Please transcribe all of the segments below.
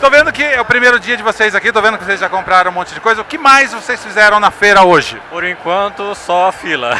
Tô vendo que é o primeiro dia de vocês aqui, tô vendo que vocês já compraram um monte de coisa. O que mais vocês fizeram na feira hoje? Por enquanto, só a fila.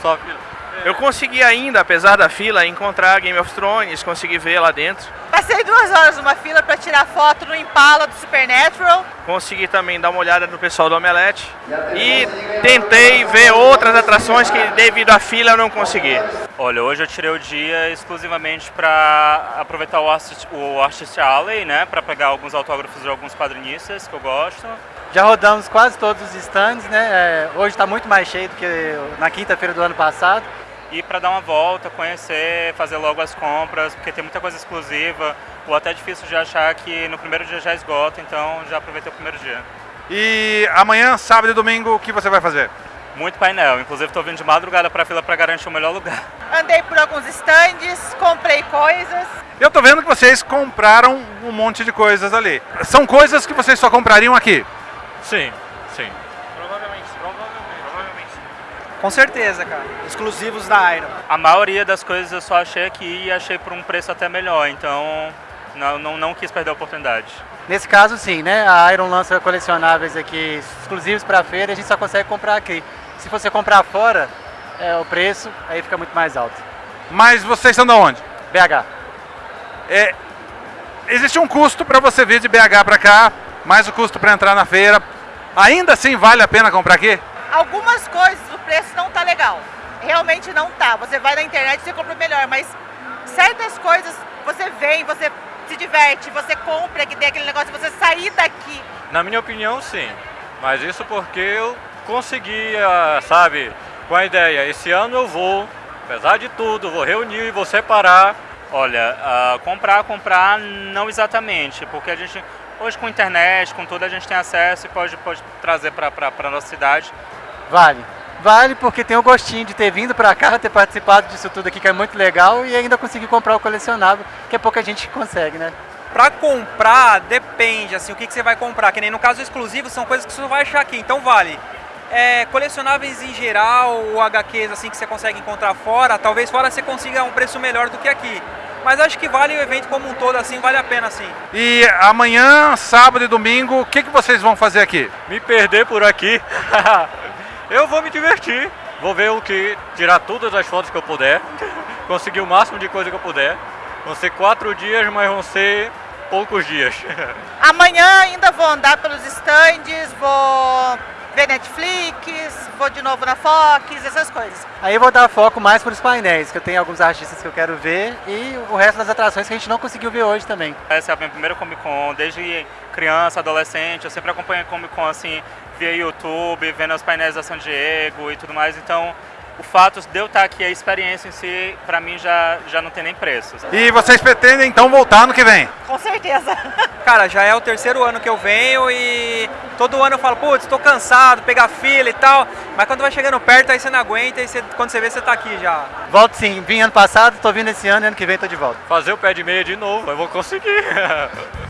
Só a fila. Eu consegui ainda, apesar da fila, encontrar Game of Thrones, consegui ver lá dentro. Passei duas horas numa fila para tirar foto no Impala do Supernatural. Consegui também dar uma olhada no pessoal do Omelete. E tentei ver outras atrações que devido à fila eu não consegui. Olha, hoje eu tirei o dia exclusivamente para aproveitar o Artist, o Artist Alley, né? Para pegar alguns autógrafos de alguns quadrinistas que eu gosto. Já rodamos quase todos os stands, né? É, hoje está muito mais cheio do que na quinta-feira do ano passado e para dar uma volta, conhecer, fazer logo as compras, porque tem muita coisa exclusiva, ou até difícil de achar que no primeiro dia já esgota, então já aproveitei o primeiro dia. E amanhã, sábado e domingo, o que você vai fazer? Muito painel, inclusive estou vindo de madrugada para a fila para garantir o melhor lugar. Andei por alguns stands, comprei coisas. Eu tô vendo que vocês compraram um monte de coisas ali. São coisas que vocês só comprariam aqui? Sim, sim. Com certeza, cara. Exclusivos da Iron. A maioria das coisas eu só achei aqui e achei por um preço até melhor, então não, não, não quis perder a oportunidade. Nesse caso, sim, né? A Iron lança colecionáveis aqui exclusivos para a feira e a gente só consegue comprar aqui. Se você comprar fora, é, o preço aí fica muito mais alto. Mas vocês são de onde? BH. É, existe um custo para você vir de BH para cá, mais o custo para entrar na feira. Ainda assim vale a pena comprar aqui? Algumas coisas preço não tá legal. Realmente não tá. Você vai na internet e você compra melhor, mas certas coisas você vem, você se diverte, você compra, que tem aquele negócio de você sair daqui. Na minha opinião, sim. Mas isso porque eu conseguia, sabe, com a ideia, esse ano eu vou, apesar de tudo, vou reunir e vou separar. Olha, uh, comprar, comprar, não exatamente, porque a gente, hoje com a internet, com tudo, a gente tem acesso e pode, pode trazer para a nossa cidade. Vale. Vale porque tem o gostinho de ter vindo para cá, ter participado disso tudo aqui que é muito legal e ainda conseguir comprar o colecionável, que é pouca gente que consegue, né? Para comprar, depende, assim, o que, que você vai comprar, que nem no caso exclusivo são coisas que você vai achar aqui, então vale. É, colecionáveis em geral, ou HQs assim que você consegue encontrar fora, talvez fora você consiga um preço melhor do que aqui. Mas acho que vale o evento como um todo, assim, vale a pena, sim. E amanhã, sábado e domingo, o que, que vocês vão fazer aqui? Me perder por aqui. eu vou me divertir. Vou ver o que, tirar todas as fotos que eu puder, conseguir o máximo de coisa que eu puder. Vão ser quatro dias, mas vão ser poucos dias. Amanhã ainda vou andar pelos stands, vou ver Netflix, vou de novo na Fox, essas coisas. Aí vou dar foco mais para os painéis, que eu tenho alguns artistas que eu quero ver e o resto das atrações que a gente não conseguiu ver hoje também. Essa é a minha primeira Comic Con, desde criança, adolescente, eu sempre acompanho Comic Con assim, via YouTube, vendo os painéis da San Diego e tudo mais, então o fato de eu estar aqui, a experiência em si, para mim já, já não tem nem preço. E vocês pretendem então voltar no que vem? Com certeza. Cara, já é o terceiro ano que eu venho e todo ano eu falo, putz, estou cansado, pegar fila e tal, mas quando vai chegando perto aí você não aguenta e você, quando você vê você está aqui já. Volto sim, vim ano passado, estou vindo esse ano e ano que vem estou de volta. Fazer o pé de meia de novo, eu vou conseguir.